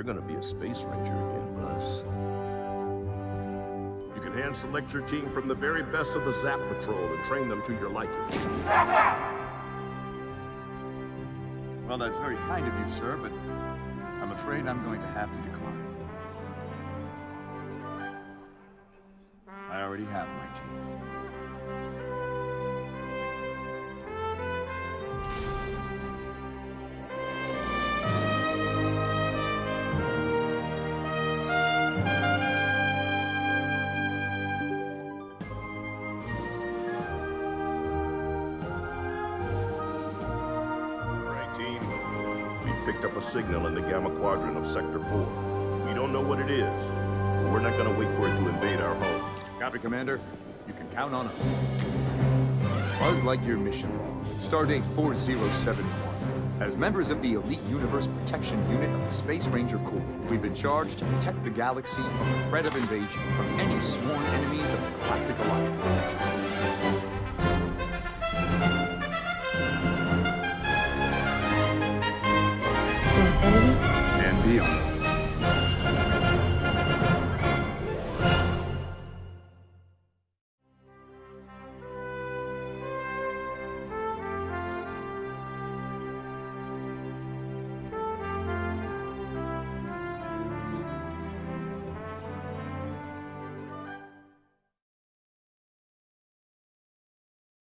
You're gonna be a space ranger again, Buzz. You can hand select your team from the very best of the Zap Patrol and train them to your liking. Well, that's very kind of you, sir, but I'm afraid I'm going to have to decline. I already have my team. Picked up a signal in the Gamma Quadrant of Sector 4. We don't know what it is, but we're not gonna wait for it to invade our home. Copy, Commander. You can count on us. Buzz Lightyear mission log, stardate 4071. As members of the Elite Universe Protection Unit of the Space Ranger Corps, we've been charged to protect the galaxy from the threat of invasion from any sworn enemies of the Galactic Alliance.